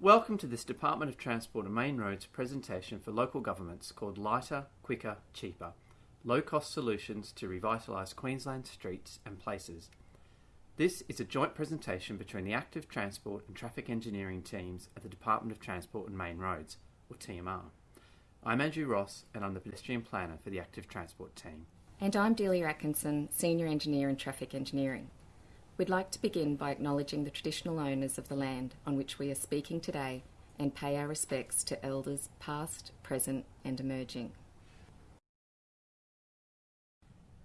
Welcome to this Department of Transport and Main Roads presentation for local governments called Lighter, Quicker, Cheaper Low Cost Solutions to Revitalise Queensland Streets and Places. This is a joint presentation between the Active Transport and Traffic Engineering teams at the Department of Transport and Main Roads, or TMR. I'm Andrew Ross and I'm the pedestrian planner for the Active Transport team. And I'm Delia Atkinson, Senior Engineer in Traffic Engineering. We'd like to begin by acknowledging the traditional owners of the land on which we are speaking today and pay our respects to elders past, present, and emerging.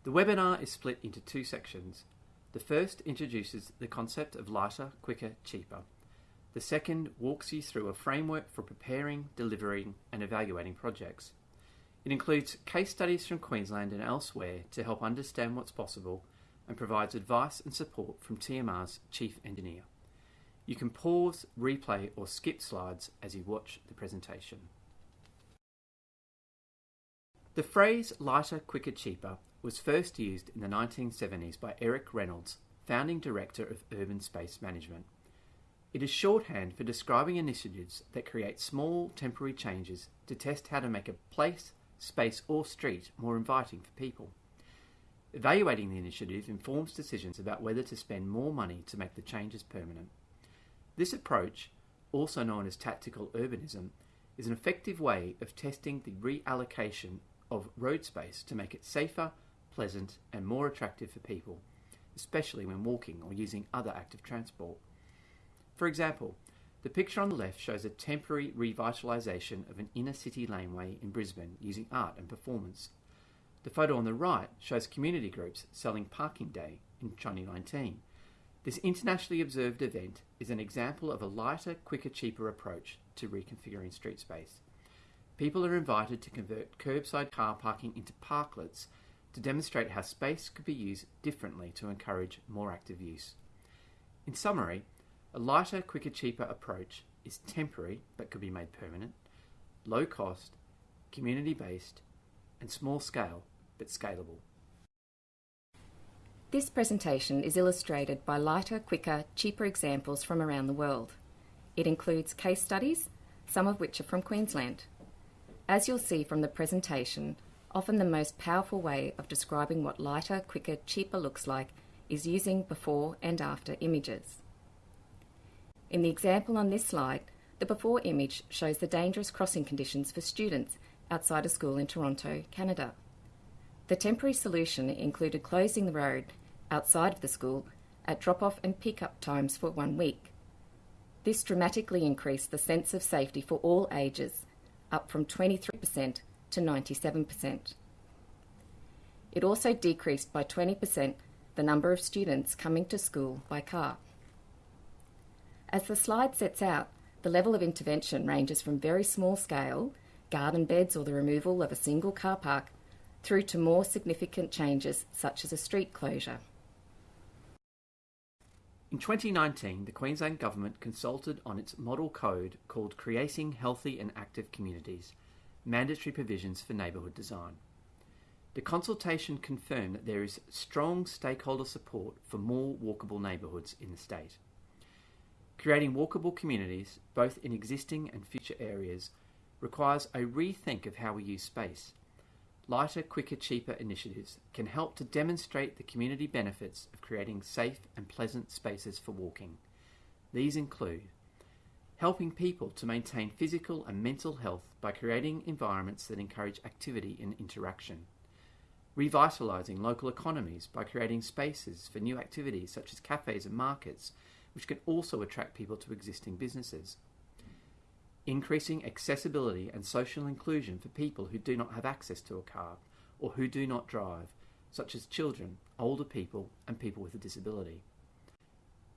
The webinar is split into two sections. The first introduces the concept of lighter, quicker, cheaper. The second walks you through a framework for preparing, delivering, and evaluating projects. It includes case studies from Queensland and elsewhere to help understand what's possible and provides advice and support from TMR's Chief Engineer. You can pause, replay or skip slides as you watch the presentation. The phrase lighter, quicker, cheaper was first used in the 1970s by Eric Reynolds, founding director of Urban Space Management. It is shorthand for describing initiatives that create small temporary changes to test how to make a place, space or street more inviting for people. Evaluating the initiative informs decisions about whether to spend more money to make the changes permanent. This approach, also known as tactical urbanism, is an effective way of testing the reallocation of road space to make it safer, pleasant, and more attractive for people, especially when walking or using other active transport. For example, the picture on the left shows a temporary revitalisation of an inner city laneway in Brisbane using art and performance. The photo on the right shows community groups selling Parking Day in 2019. This internationally observed event is an example of a lighter, quicker, cheaper approach to reconfiguring street space. People are invited to convert curbside car parking into parklets to demonstrate how space could be used differently to encourage more active use. In summary, a lighter, quicker, cheaper approach is temporary but could be made permanent, low cost, community based, and small scale but scalable. This presentation is illustrated by lighter, quicker, cheaper examples from around the world. It includes case studies, some of which are from Queensland. As you'll see from the presentation, often the most powerful way of describing what lighter, quicker, cheaper looks like is using before and after images. In the example on this slide, the before image shows the dangerous crossing conditions for students outside a school in Toronto, Canada. The temporary solution included closing the road outside of the school at drop off and pick up times for one week. This dramatically increased the sense of safety for all ages, up from 23% to 97%. It also decreased by 20% the number of students coming to school by car. As the slide sets out, the level of intervention ranges from very small scale, garden beds or the removal of a single car park, through to more significant changes such as a street closure. In 2019, the Queensland Government consulted on its model code called Creating Healthy and Active Communities Mandatory Provisions for Neighbourhood Design. The consultation confirmed that there is strong stakeholder support for more walkable neighbourhoods in the state. Creating walkable communities, both in existing and future areas, requires a rethink of how we use space lighter, quicker, cheaper initiatives can help to demonstrate the community benefits of creating safe and pleasant spaces for walking. These include helping people to maintain physical and mental health by creating environments that encourage activity and interaction, revitalising local economies by creating spaces for new activities such as cafes and markets, which can also attract people to existing businesses increasing accessibility and social inclusion for people who do not have access to a car or who do not drive, such as children, older people, and people with a disability.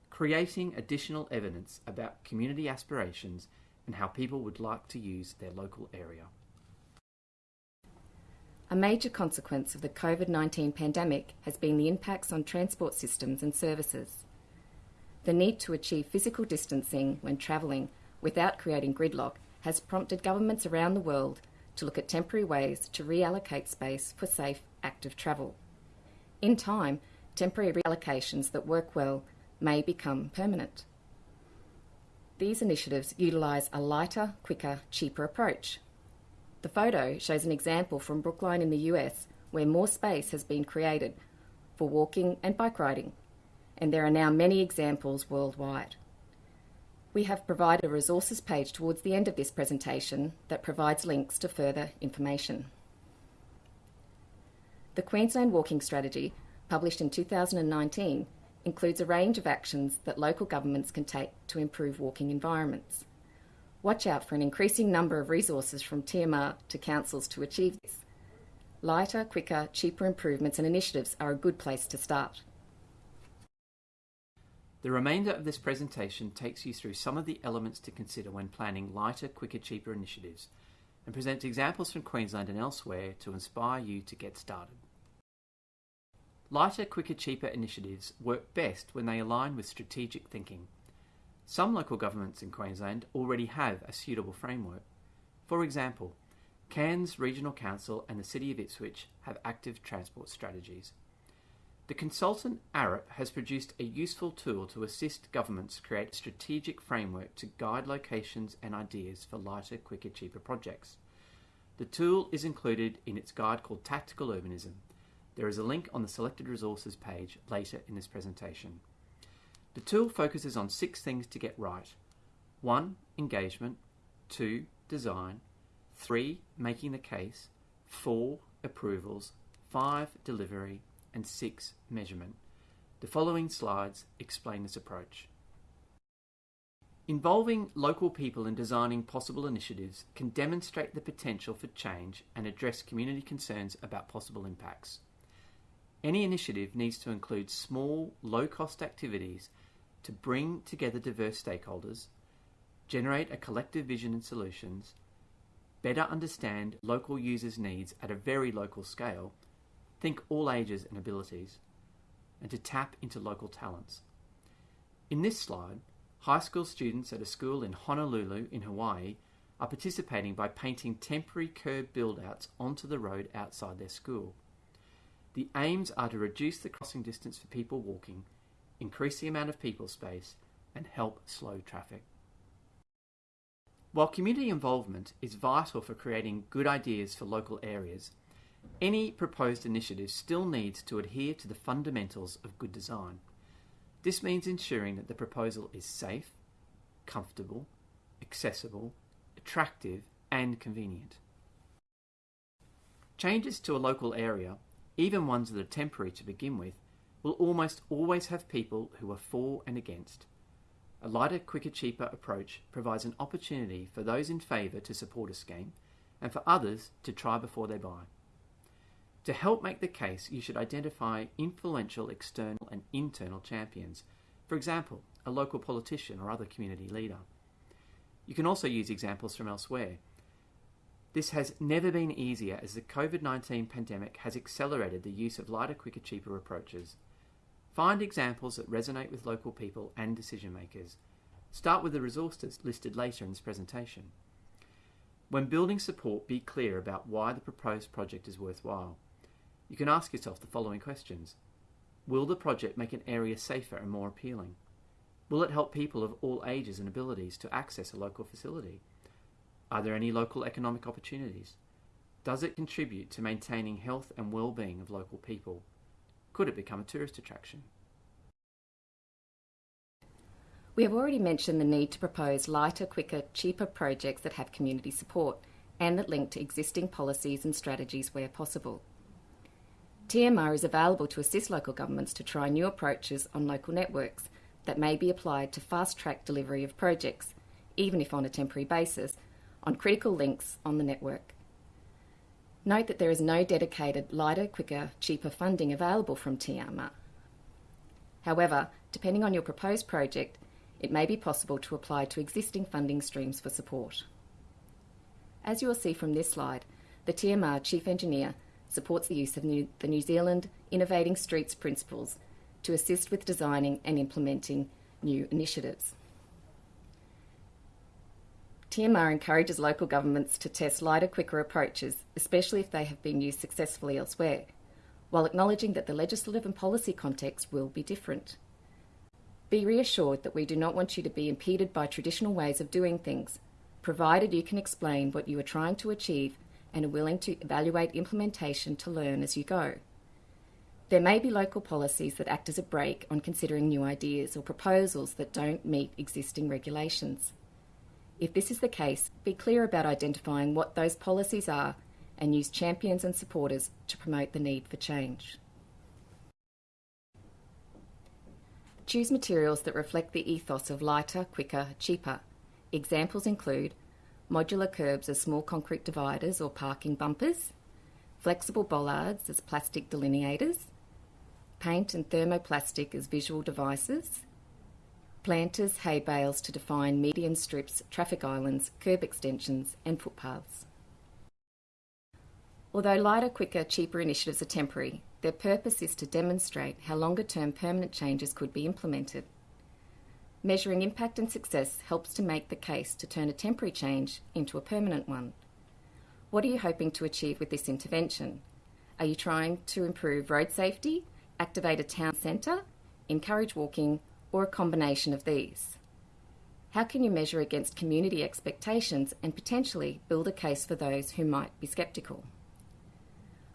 Creating additional evidence about community aspirations and how people would like to use their local area. A major consequence of the COVID 19 pandemic has been the impacts on transport systems and services. The need to achieve physical distancing when travelling without creating gridlock has prompted governments around the world to look at temporary ways to reallocate space for safe, active travel. In time, temporary reallocations that work well may become permanent. These initiatives utilise a lighter, quicker, cheaper approach. The photo shows an example from Brookline in the US where more space has been created for walking and bike riding, and there are now many examples worldwide. We have provided a resources page towards the end of this presentation that provides links to further information. The Queensland Walking Strategy, published in 2019, includes a range of actions that local governments can take to improve walking environments. Watch out for an increasing number of resources from TMR to councils to achieve this. Lighter, quicker, cheaper improvements and initiatives are a good place to start. The remainder of this presentation takes you through some of the elements to consider when planning lighter, quicker, cheaper initiatives and presents examples from Queensland and elsewhere to inspire you to get started. Lighter, quicker, cheaper initiatives work best when they align with strategic thinking. Some local governments in Queensland already have a suitable framework. For example, Cairns Regional Council and the City of Ipswich have active transport strategies. The consultant Arup has produced a useful tool to assist governments create a strategic framework to guide locations and ideas for lighter, quicker, cheaper projects. The tool is included in its guide called Tactical Urbanism. There is a link on the selected resources page later in this presentation. The tool focuses on six things to get right. 1. Engagement 2. Design 3. Making the case 4. Approvals 5. Delivery and 6. Measurement. The following slides explain this approach. Involving local people in designing possible initiatives can demonstrate the potential for change and address community concerns about possible impacts. Any initiative needs to include small, low-cost activities to bring together diverse stakeholders, generate a collective vision and solutions, better understand local users' needs at a very local scale, think all ages and abilities, and to tap into local talents. In this slide, high school students at a school in Honolulu in Hawaii are participating by painting temporary curb build-outs onto the road outside their school. The aims are to reduce the crossing distance for people walking, increase the amount of people space, and help slow traffic. While community involvement is vital for creating good ideas for local areas, any proposed initiative still needs to adhere to the fundamentals of good design. This means ensuring that the proposal is safe, comfortable, accessible, attractive, and convenient. Changes to a local area even ones that are temporary to begin with, will almost always have people who are for and against. A lighter, quicker, cheaper approach provides an opportunity for those in favour to support a scheme and for others to try before they buy. To help make the case, you should identify influential external and internal champions, for example, a local politician or other community leader. You can also use examples from elsewhere, this has never been easier as the COVID 19 pandemic has accelerated the use of lighter, quicker, cheaper approaches. Find examples that resonate with local people and decision makers. Start with the resources listed later in this presentation. When building support, be clear about why the proposed project is worthwhile. You can ask yourself the following questions. Will the project make an area safer and more appealing? Will it help people of all ages and abilities to access a local facility? Are there any local economic opportunities? Does it contribute to maintaining health and well-being of local people? Could it become a tourist attraction? We have already mentioned the need to propose lighter, quicker, cheaper projects that have community support and that link to existing policies and strategies where possible. TMR is available to assist local governments to try new approaches on local networks that may be applied to fast-track delivery of projects, even if on a temporary basis, on critical links on the network. Note that there is no dedicated lighter, quicker, cheaper funding available from TMR. However, depending on your proposed project, it may be possible to apply to existing funding streams for support. As you will see from this slide, the TMR Chief Engineer supports the use of New, the New Zealand Innovating Streets Principles to assist with designing and implementing new initiatives. TMR encourages local governments to test lighter, quicker approaches, especially if they have been used successfully elsewhere, while acknowledging that the legislative and policy context will be different. Be reassured that we do not want you to be impeded by traditional ways of doing things, provided you can explain what you are trying to achieve and are willing to evaluate implementation to learn as you go. There may be local policies that act as a brake on considering new ideas or proposals that don't meet existing regulations. If this is the case, be clear about identifying what those policies are and use champions and supporters to promote the need for change. Choose materials that reflect the ethos of lighter, quicker, cheaper. Examples include modular curbs as small concrete dividers or parking bumpers, flexible bollards as plastic delineators, paint and thermoplastic as visual devices, planters, hay bales to define median strips, traffic islands, curb extensions and footpaths. Although lighter, quicker, cheaper initiatives are temporary, their purpose is to demonstrate how longer term permanent changes could be implemented. Measuring impact and success helps to make the case to turn a temporary change into a permanent one. What are you hoping to achieve with this intervention? Are you trying to improve road safety, activate a town centre, encourage walking, or a combination of these? How can you measure against community expectations and potentially build a case for those who might be sceptical?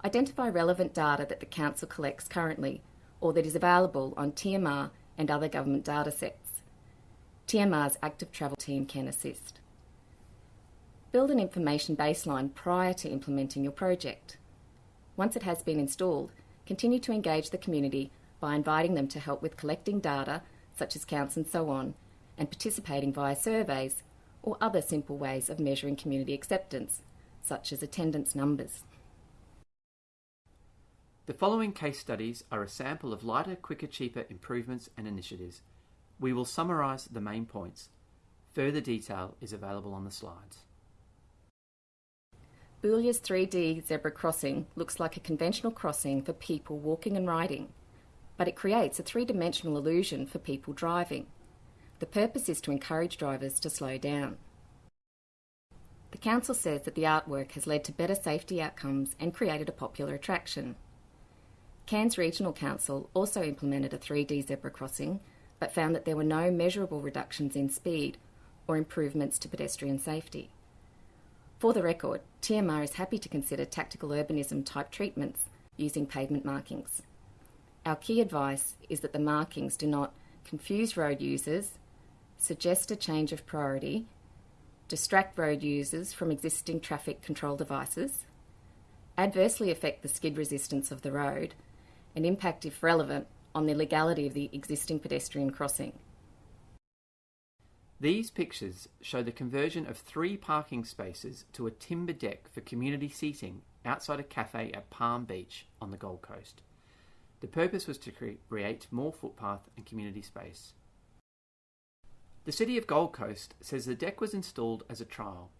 Identify relevant data that the Council collects currently or that is available on TMR and other government datasets. TMR's active travel team can assist. Build an information baseline prior to implementing your project. Once it has been installed, continue to engage the community by inviting them to help with collecting data, such as counts and so on, and participating via surveys or other simple ways of measuring community acceptance, such as attendance numbers. The following case studies are a sample of lighter, quicker, cheaper improvements and initiatives we will summarise the main points. Further detail is available on the slides. Boulia's 3D zebra crossing looks like a conventional crossing for people walking and riding, but it creates a three-dimensional illusion for people driving. The purpose is to encourage drivers to slow down. The Council says that the artwork has led to better safety outcomes and created a popular attraction. Cairns Regional Council also implemented a 3D zebra crossing but found that there were no measurable reductions in speed or improvements to pedestrian safety. For the record, TMR is happy to consider tactical urbanism type treatments using pavement markings. Our key advice is that the markings do not confuse road users, suggest a change of priority, distract road users from existing traffic control devices, adversely affect the skid resistance of the road, and impact, if relevant, on the legality of the existing pedestrian crossing. These pictures show the conversion of three parking spaces to a timber deck for community seating outside a cafe at Palm Beach on the Gold Coast. The purpose was to create more footpath and community space. The City of Gold Coast says the deck was installed as a trial.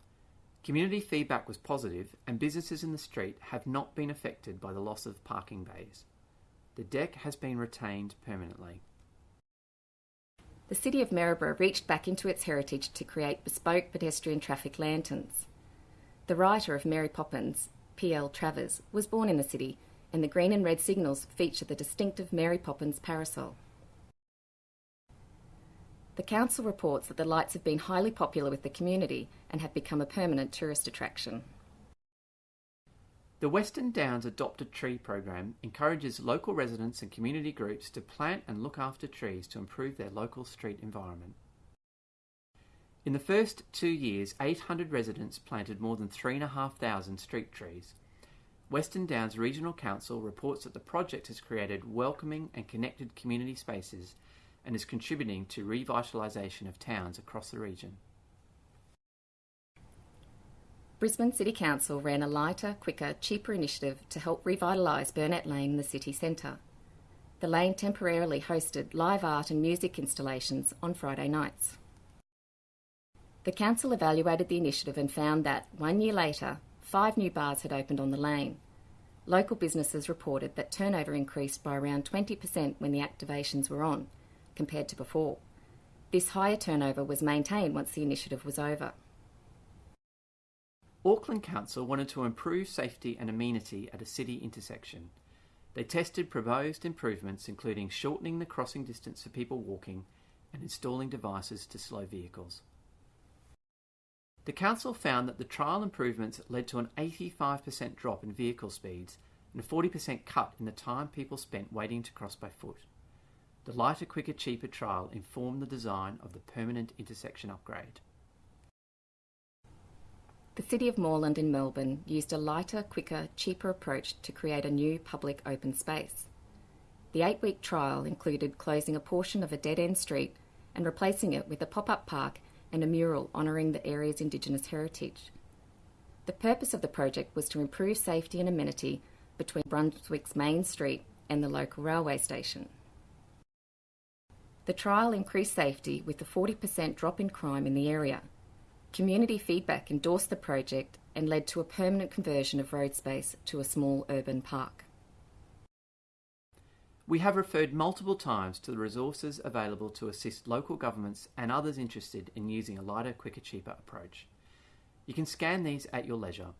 Community feedback was positive and businesses in the street have not been affected by the loss of parking bays. The deck has been retained permanently. The City of Maryborough reached back into its heritage to create bespoke pedestrian traffic lanterns. The writer of Mary Poppins, P.L. Travers, was born in the city, and the green and red signals feature the distinctive Mary Poppins parasol. The council reports that the lights have been highly popular with the community and have become a permanent tourist attraction. The Western Downs Adopted Tree program encourages local residents and community groups to plant and look after trees to improve their local street environment. In the first two years, 800 residents planted more than 3,500 street trees. Western Downs Regional Council reports that the project has created welcoming and connected community spaces and is contributing to revitalisation of towns across the region. Brisbane City Council ran a lighter, quicker, cheaper initiative to help revitalise Burnett Lane in the city centre. The lane temporarily hosted live art and music installations on Friday nights. The council evaluated the initiative and found that, one year later, five new bars had opened on the lane. Local businesses reported that turnover increased by around 20% when the activations were on, compared to before. This higher turnover was maintained once the initiative was over. Auckland Council wanted to improve safety and amenity at a city intersection. They tested proposed improvements including shortening the crossing distance for people walking and installing devices to slow vehicles. The Council found that the trial improvements led to an 85% drop in vehicle speeds and a 40% cut in the time people spent waiting to cross by foot. The lighter, quicker, cheaper trial informed the design of the permanent intersection upgrade. The City of Moreland in Melbourne used a lighter, quicker, cheaper approach to create a new public open space. The eight week trial included closing a portion of a dead end street and replacing it with a pop up park and a mural honouring the area's Indigenous heritage. The purpose of the project was to improve safety and amenity between Brunswick's main street and the local railway station. The trial increased safety with a 40% drop in crime in the area. Community feedback endorsed the project and led to a permanent conversion of road space to a small urban park. We have referred multiple times to the resources available to assist local governments and others interested in using a lighter, quicker, cheaper approach. You can scan these at your leisure.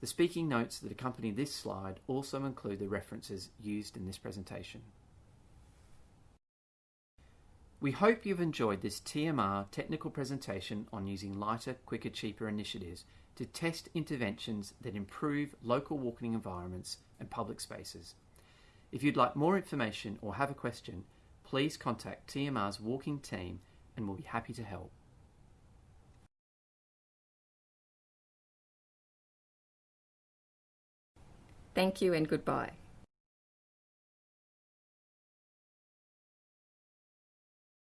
The speaking notes that accompany this slide also include the references used in this presentation. We hope you've enjoyed this TMR technical presentation on using lighter, quicker, cheaper initiatives to test interventions that improve local walking environments and public spaces. If you'd like more information or have a question, please contact TMR's walking team and we'll be happy to help. Thank you and goodbye.